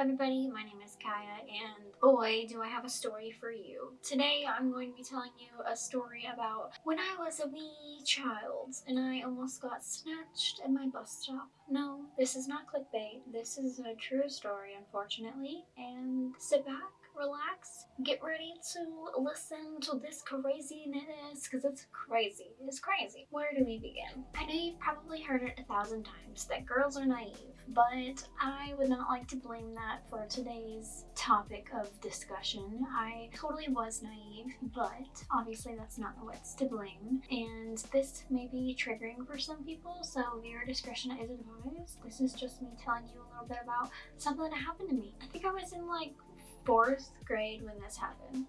everybody, my name is Kaya and boy do I have a story for you. Today I'm going to be telling you a story about when I was a wee child and I almost got snatched at my bus stop. No, this is not clickbait, this is a true story unfortunately and sit back relax, get ready to listen to this craziness because it's crazy. It's crazy. Where do we begin? I know you've probably heard it a thousand times that girls are naive, but I would not like to blame that for today's topic of discussion. I totally was naive, but obviously that's not what's to blame. And this may be triggering for some people, so viewer discretion is advised. This is just me telling you a little bit about something that happened to me. I think I was in like fourth grade when this happened.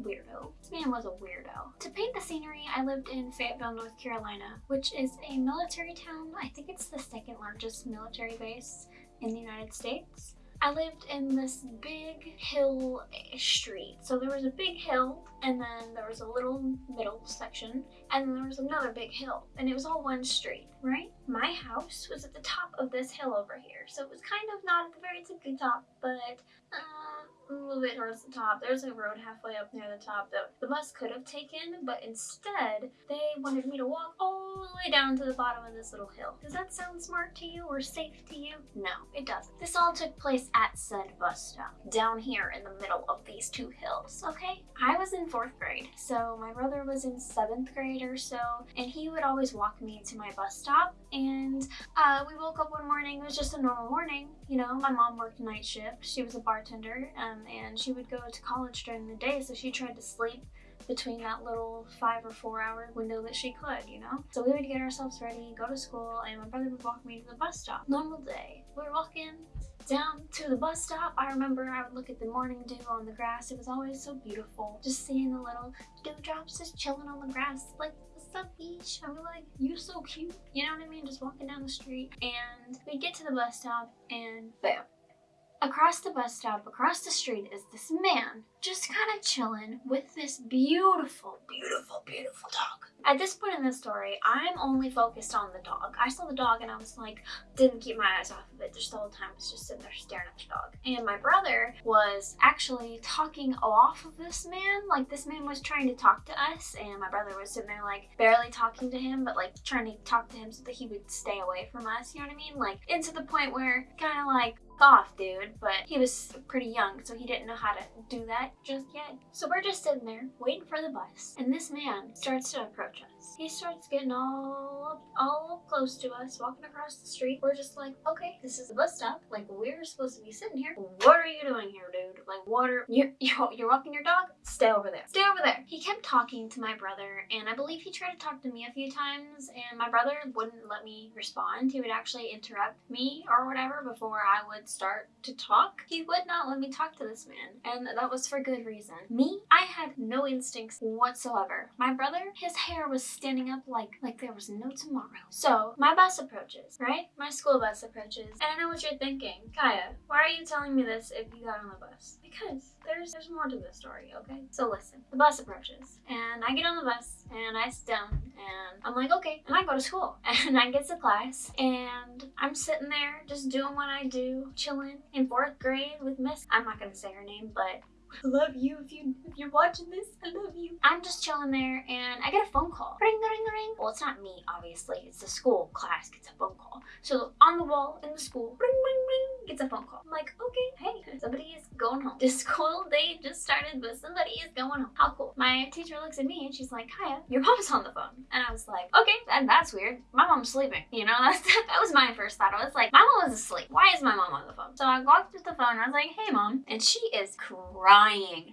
Weirdo. This man was a weirdo. To paint the scenery, I lived in Fayetteville, North Carolina, which is a military town. I think it's the second largest military base in the United States. I lived in this big hill street. So there was a big hill and then there was a little middle section and then there was another big hill and it was all one street, right? My house was at the top of this hill over here. So it was kind of not at the very tippy top, but uh, a little bit towards the top. There's a road halfway up near the top that the bus could have taken, but instead they wanted me to walk all the way down to the bottom of this little hill. Does that sound smart to you or safe to you? No, it doesn't. This all took place at said bus stop, down here in the middle of these two hills, okay? I was in fourth grade, so my brother was in seventh grade or so, and he would always walk me to my bus stop, and uh, we woke up one morning, it was just a normal morning, you know, my mom worked night shift, she was a bartender, um, and she would go to college during the day, so she tried to sleep between that little five or four hour window that she could, you know? So we would get ourselves ready, go to school, and my brother would walk me to the bus stop. Normal day. We were walking down to the bus stop. I remember I would look at the morning dew on the grass. It was always so beautiful. Just seeing the little dewdrops just chilling on the grass. Like, what's up, beach? I was like, you're so cute. You know what I mean? Just walking down the street. And we'd get to the bus stop and bam. Across the bus stop, across the street, is this man just kind of chilling with this beautiful, beautiful, beautiful dog. At this point in the story, I'm only focused on the dog. I saw the dog and I was like, didn't keep my eyes off of it just the whole time. I was just sitting there staring at the dog. And my brother was actually talking off of this man. Like this man was trying to talk to us and my brother was sitting there like barely talking to him, but like trying to talk to him so that he would stay away from us. You know what I mean? Like into the point where kind of like off dude but he was pretty young so he didn't know how to do that just yet. So we're just sitting there waiting for the bus. And this man starts to approach us he starts getting all all close to us walking across the street. We're just like okay this is the bus stop. Like we're supposed to be sitting here. What are you doing here dude? Like what are you you're walking your dog? Stay over there. Stay over there. He kept talking to my brother and i believe he tried to talk to me a few times and my brother wouldn't let me respond. He would actually interrupt me or whatever before i would start to talk, he would not let me talk to this man. And that was for good reason. Me, I had no instincts whatsoever. My brother, his hair was standing up like, like there was no tomorrow. So my bus approaches, right? My school bus approaches. And I know what you're thinking. Kaya, why are you telling me this if you got on the bus? Because there's there's more to the story, okay? So listen, the bus approaches and I get on the bus and I sit down and I'm like, okay, and I go to school and I get to class and I'm sitting there just doing what I do, chilling in fourth grade with Miss, I'm not gonna say her name, but I love you if you if you're watching this. I love you. I'm just chilling there and I get a phone call. Ring ring ring. Well, it's not me, obviously. It's the school class gets a phone call. So on the wall in the school, ring ring ring, gets a phone call. I'm like, okay, hey, somebody is going home. The school day just started, but somebody is going home. How cool. My teacher looks at me and she's like, Kaya, your mom's on the phone. And I was like, okay, that, that's weird. My mom's sleeping. You know, that's, that was my first thought. I was like, my mom was asleep. Why is my mom on the phone? So I walked to the phone and I was like, hey mom. And she is crying.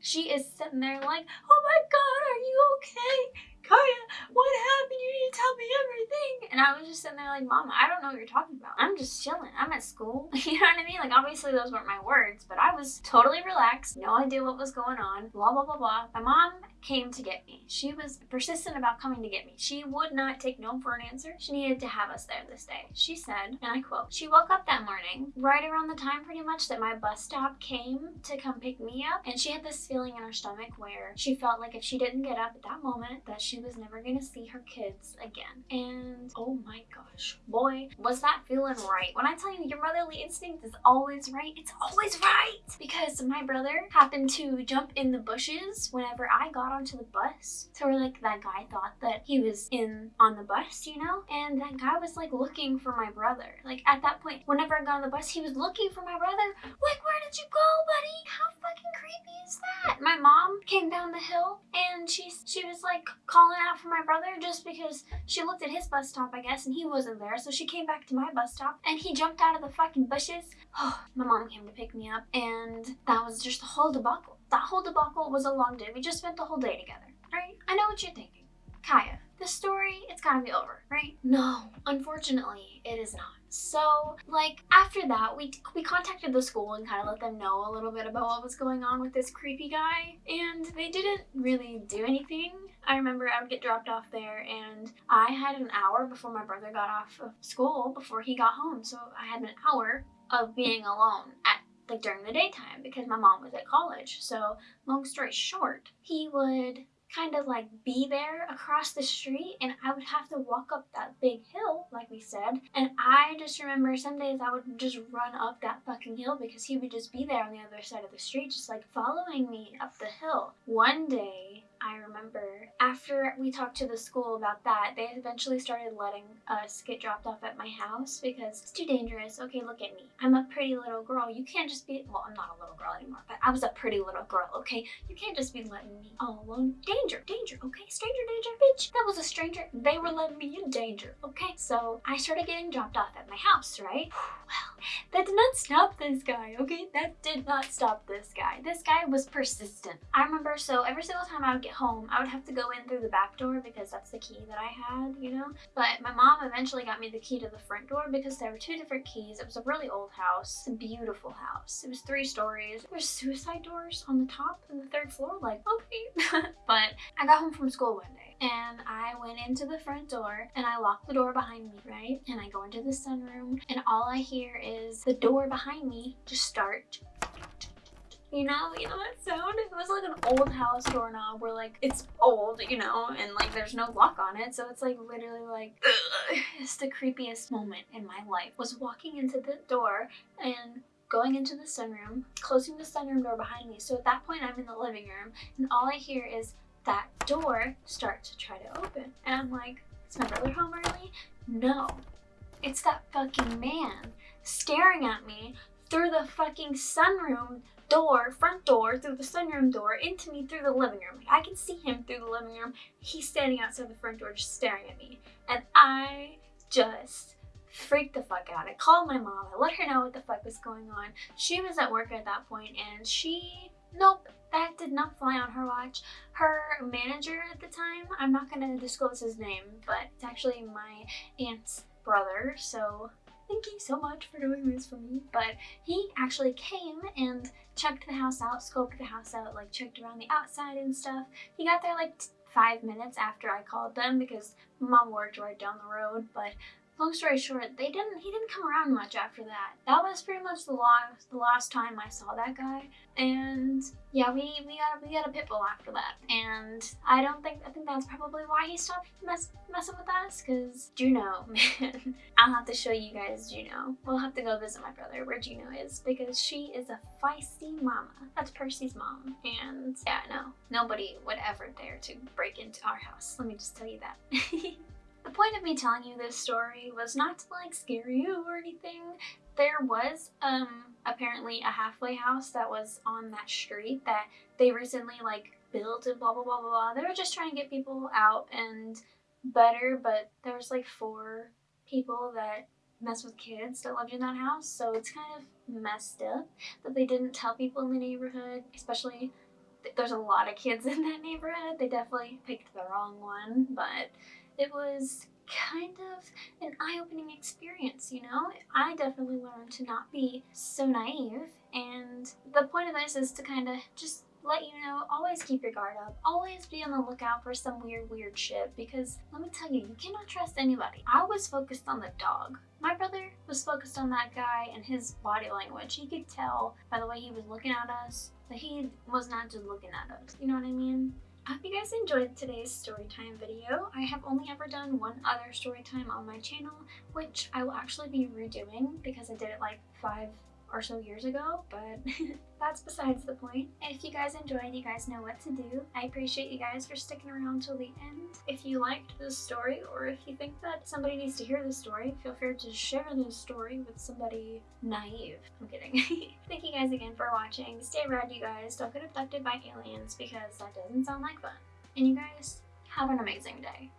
She is sitting there like, oh my God, are you okay? Kaya, what happened? You need to tell me everything. And I was just sitting there like, Mom, I don't know what you're talking about. I'm just chilling. I'm at school. You know what I mean? Like, obviously those weren't my words, but I was totally relaxed. No idea what was going on. Blah, blah, blah, blah. My mom came to get me. She was persistent about coming to get me. She would not take no for an answer. She needed to have us there this day. She said, and I quote, she woke up that morning right around the time pretty much that my bus stop came to come pick me up. And she had this feeling in her stomach where she felt like if she didn't get up at that moment that she was never gonna see her kids again. And oh Oh my gosh, boy, was that feeling right. When I tell you your motherly instinct is always right, it's always right. Because my brother happened to jump in the bushes whenever I got onto the bus. So we're like, that guy thought that he was in on the bus, you know? And that guy was like looking for my brother. Like at that point, whenever I got on the bus, he was looking for my brother. Like, where did you go, buddy? How fucking creepy is that? My mom came down the hill and she she was like calling out for my brother just because she looked at his bus stop, I guess, and he wasn't there. So she came back to my bus stop and he jumped out of the fucking bushes. My mom came to pick me up and that was just the whole debacle. That whole debacle was a long day. We just spent the whole day together, right? I know what you're thinking. Kaya, the story, it's gotta be over, right? No, unfortunately, it is not. So, like, after that, we, we contacted the school and kind of let them know a little bit about what was going on with this creepy guy, and they didn't really do anything. I remember I would get dropped off there, and I had an hour before my brother got off of school before he got home, so I had an hour of being alone at like during the daytime because my mom was at college. So, long story short, he would kind of like be there across the street and I would have to walk up that big hill, like we said. And I just remember some days I would just run up that fucking hill because he would just be there on the other side of the street, just like following me up the hill. One day, I remember after we talked to the school about that, they eventually started letting us get dropped off at my house because it's too dangerous. Okay, look at me. I'm a pretty little girl. You can't just be, well, I'm not a little girl anymore, but I was a pretty little girl, okay? You can't just be letting me all alone. Danger, danger, okay? Stranger danger, bitch. That was a stranger. They were letting me in danger, okay? So I started getting dropped off at my house, right? Well, that did not stop this guy, okay? That did not stop this guy. This guy was persistent. I remember, so every single time I would get home, I would have to go in through the back door because that's the key that I had, you know? But my mom eventually got me the key to the front door because there were two different keys. It was a really old house, a beautiful house. It was three stories. There were suicide doors on the top and the third floor, like, okay. but I got home from school one day and I went into the front door and I locked the door behind me, right? And I go into the sunroom and all I hear is the door behind me just start you know, you know that sound? It was like an old house doorknob where like it's old, you know, and like there's no lock on it. So it's like literally like ugh. it's the creepiest moment in my life was walking into the door and going into the sunroom, closing the sunroom door behind me. So at that point I'm in the living room and all I hear is that door start to try to open. And I'm like, is my brother home early? No. It's that fucking man staring at me through the fucking sunroom door, front door, through the sunroom door, into me through the living room. I can see him through the living room. He's standing outside the front door just staring at me. And I just freaked the fuck out. I called my mom. I let her know what the fuck was going on. She was at work at that point and she, nope, that did not fly on her watch. Her manager at the time, I'm not going to disclose his name, but it's actually my aunt's brother, so thank you so much for doing this for me. But he actually came and checked the house out, scoped the house out, like checked around the outside and stuff. He got there like five minutes after I called them because mom worked right down the road, but long story short, they didn't he didn't come around much after that. That was pretty much the last the last time I saw that guy. And yeah, we we got we got a pit bull after that. And I don't think I think that's probably why he stopped mess, messing with us. Cause Juno, man, I'll have to show you guys Juno. We'll have to go visit my brother where Juno is because she is a feisty mama. That's Percy's mom. And yeah, no, nobody would ever dare to break into our house. Let me just tell you that. The point of me telling you this story was not to like scare you or anything. There was um apparently a halfway house that was on that street that they recently like built and blah blah blah blah blah. They were just trying to get people out and better, but there was like four people that mess with kids that lived in that house, so it's kind of messed up that they didn't tell people in the neighborhood, especially there's a lot of kids in that neighborhood. They definitely picked the wrong one, but it was kind of an eye-opening experience, you know? I definitely learned to not be so naive and the point of this is to kind of just let you know, always keep your guard up. Always be on the lookout for some weird, weird shit because let me tell you, you cannot trust anybody. I was focused on the dog. My brother was focused on that guy and his body language. He could tell by the way he was looking at us that he was not just looking at us. You know what I mean? I hope you guys enjoyed today's storytime video. I have only ever done one other storytime on my channel, which I will actually be redoing because I did it like five or so years ago, but that's besides the point. If you guys enjoyed, you guys know what to do. I appreciate you guys for sticking around till the end. If you liked this story, or if you think that somebody needs to hear this story, feel free to share this story with somebody naive. I'm kidding. Thank you guys again for watching. Stay rad, you guys. Don't get abducted by aliens because that doesn't sound like fun. And you guys, have an amazing day.